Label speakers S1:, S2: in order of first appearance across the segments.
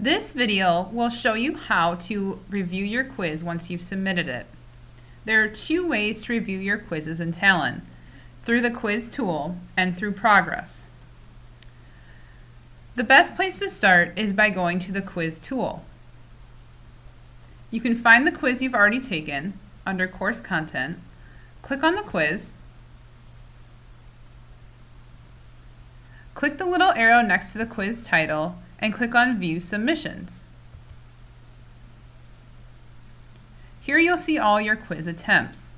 S1: This video will show you how to review your quiz once you've submitted it. There are two ways to review your quizzes in Talon, through the quiz tool and through progress. The best place to start is by going to the quiz tool. You can find the quiz you've already taken under course content, click on the quiz, click the little arrow next to the quiz title and click on View Submissions. Here you'll see all your quiz attempts.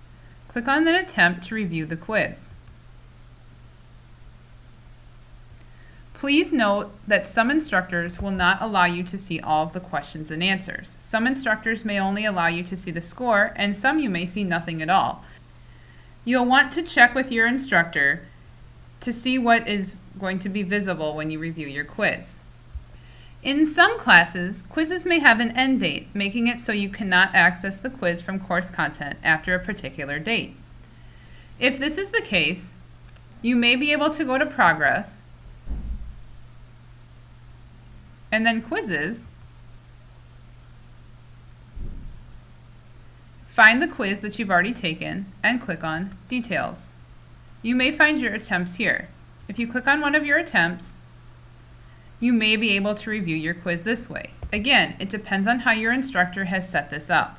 S1: Click on an attempt to review the quiz. Please note that some instructors will not allow you to see all of the questions and answers. Some instructors may only allow you to see the score, and some you may see nothing at all. You'll want to check with your instructor to see what is going to be visible when you review your quiz. In some classes, quizzes may have an end date, making it so you cannot access the quiz from course content after a particular date. If this is the case, you may be able to go to Progress, and then Quizzes, find the quiz that you've already taken, and click on Details. You may find your attempts here. If you click on one of your attempts, you may be able to review your quiz this way. Again, it depends on how your instructor has set this up.